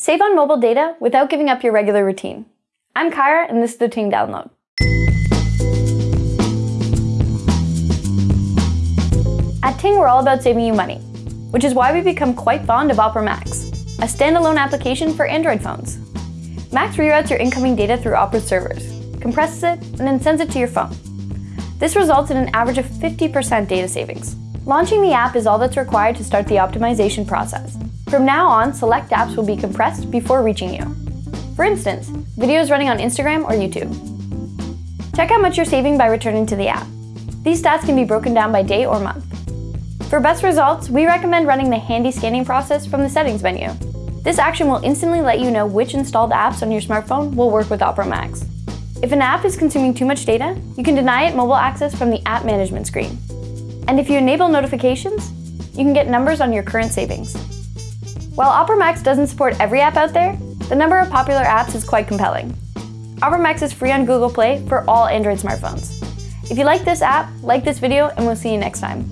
Save on mobile data without giving up your regular routine. I'm Kyra and this is the Ting Download. At Ting, we're all about saving you money, which is why we've become quite fond of Opera Max, a standalone application for Android phones. Max reroutes your incoming data through Opera's servers, compresses it, and then sends it to your phone. This results in an average of 50% data savings. Launching the app is all that's required to start the optimization process. From now on, select apps will be compressed before reaching you. For instance, videos running on Instagram or YouTube. Check how much you're saving by returning to the app. These stats can be broken down by day or month. For best results, we recommend running the handy scanning process from the settings menu. This action will instantly let you know which installed apps on your smartphone will work with Opera Max. If an app is consuming too much data, you can deny it mobile access from the app management screen. And if you enable notifications, you can get numbers on your current savings. While Opera Max doesn't support every app out there, the number of popular apps is quite compelling. Opera Max is free on Google Play for all Android smartphones. If you like this app, like this video, and we'll see you next time.